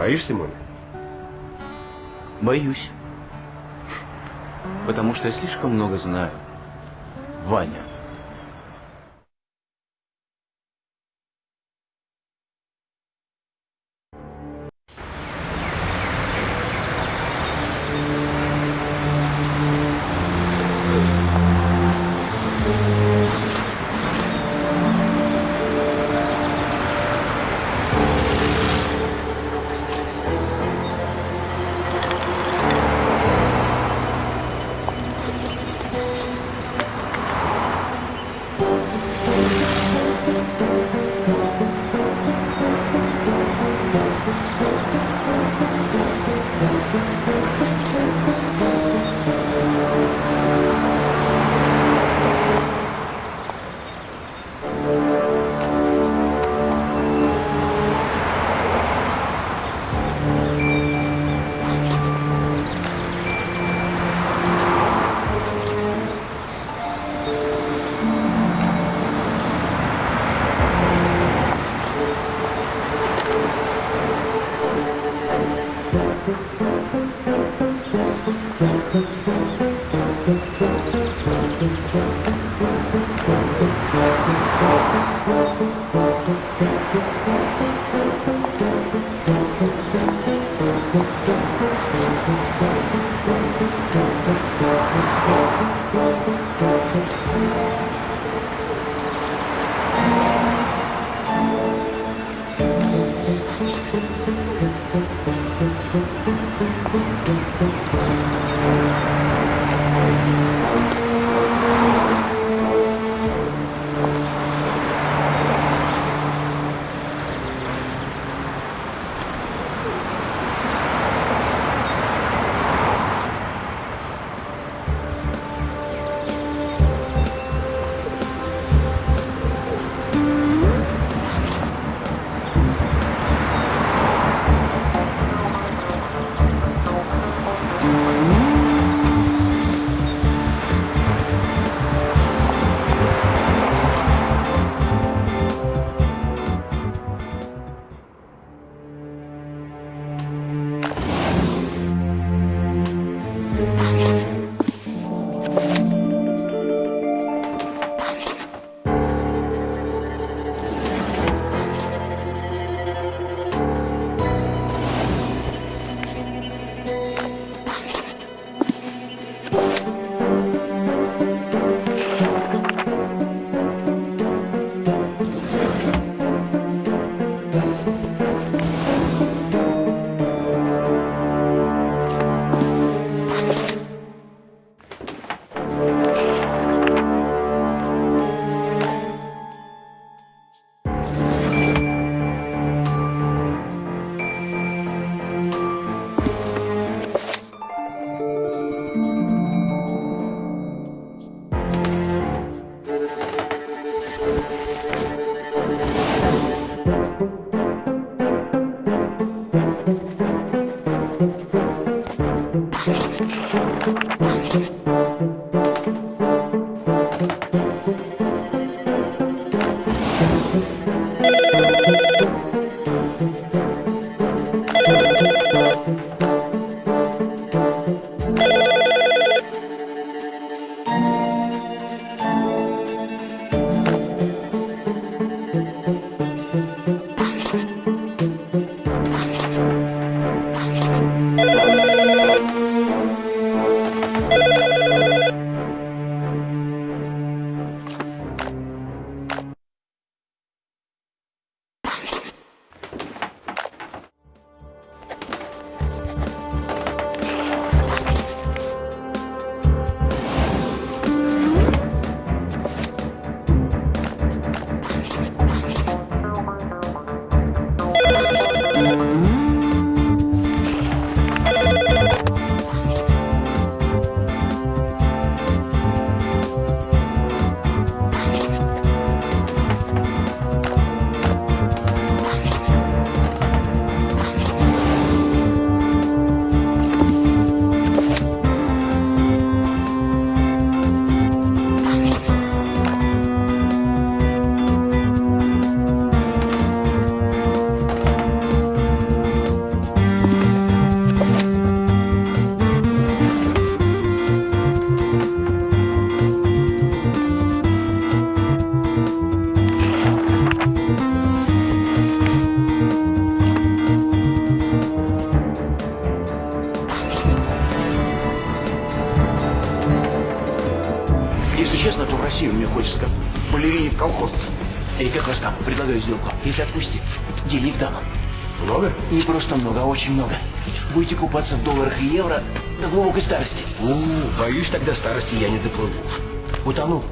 Боишься, Моня? Боюсь. Потому что я слишком много знаю. Ваня. Thank you. куда-то в Россию мне хочется, как балерине в колхоз. И как раз там предлагаю сделку. Если отпустит, денег дам. Много? Не просто много, а очень много. Будете купаться в долларах и евро до глубокой старости. У, -у боюсь, тогда старости я не доплыву. Утону.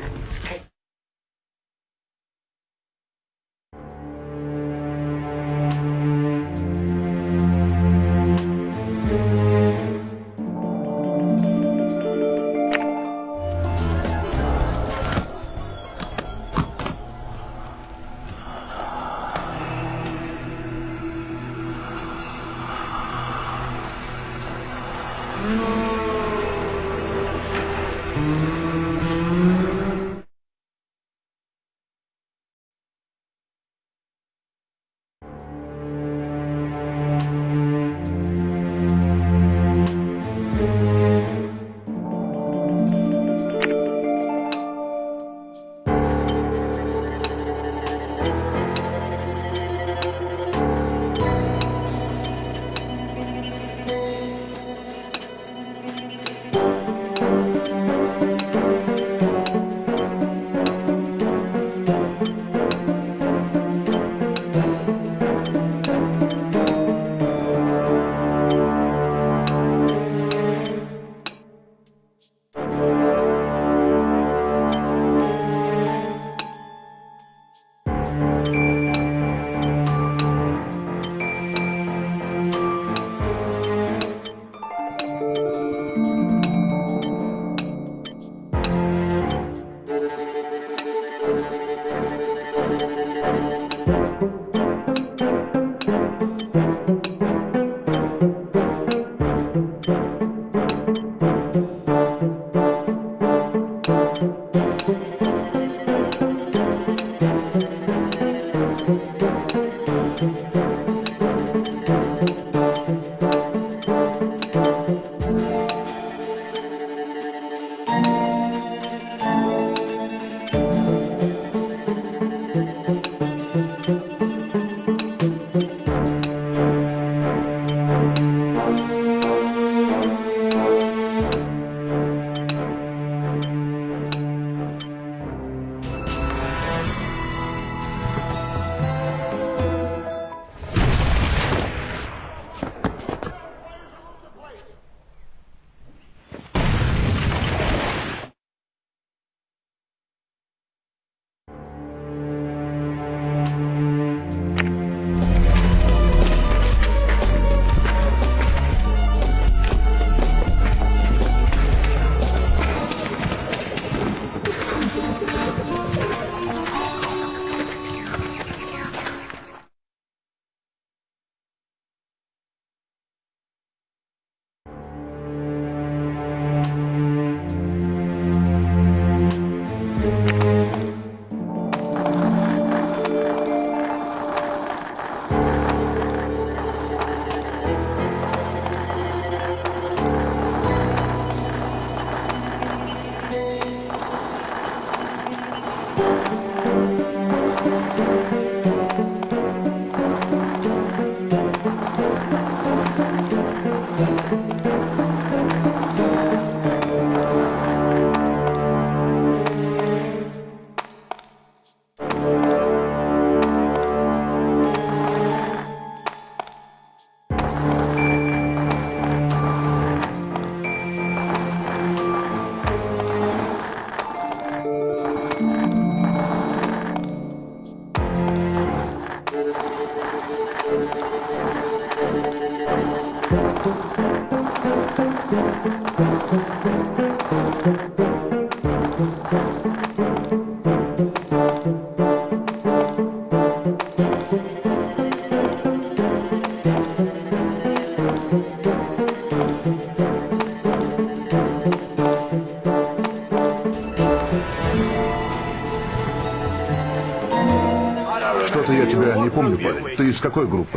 Что-то я тебя не помню, парень. Ты из какой группы?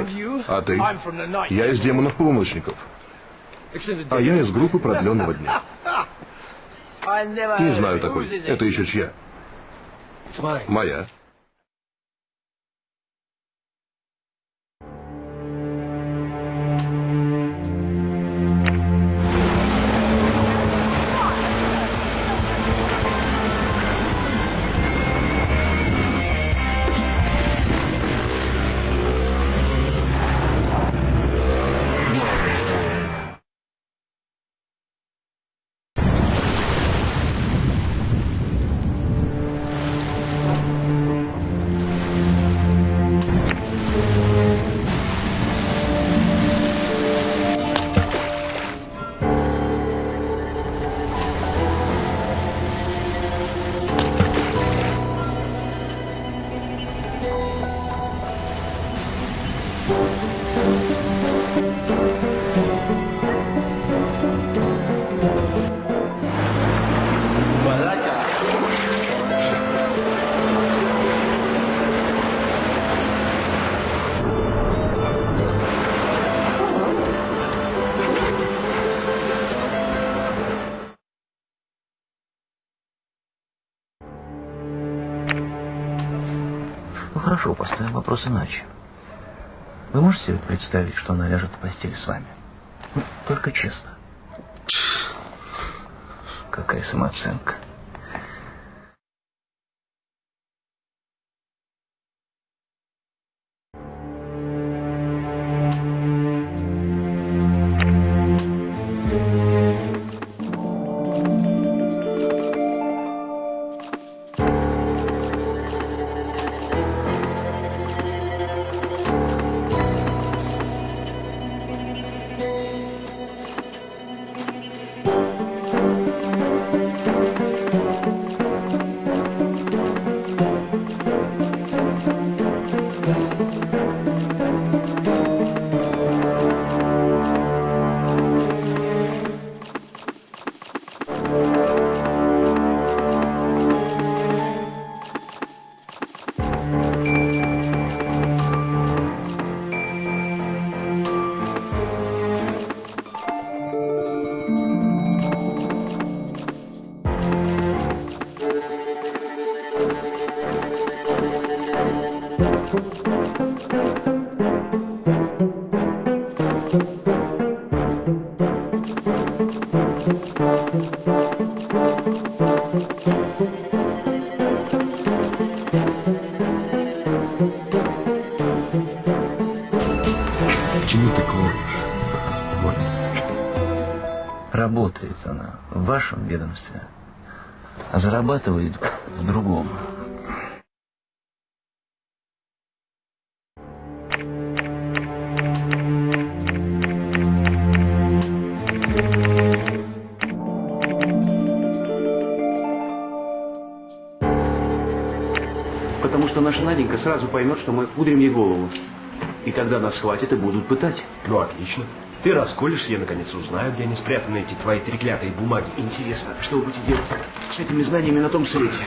А ты? Я из демонов-полуночников. А я из группы продленного дня. Не знаю такой. Это еще чья? Моя. Хорошо, поставим вопрос иначе. Вы можете себе представить, что она ляжет в постель с вами? Ну, только честно. Какая самооценка. Вашем ведомстве, а зарабатывает в другом. Потому что наша Наденька сразу поймет, что мы пудрим ей голову. И тогда нас схватят и будут пытать. Ну, отлично. Ты расколешься, я наконец узнаю, где они спрятаны, эти твои треклятые бумаги. Интересно, что вы будете делать с этими знаниями на том свете?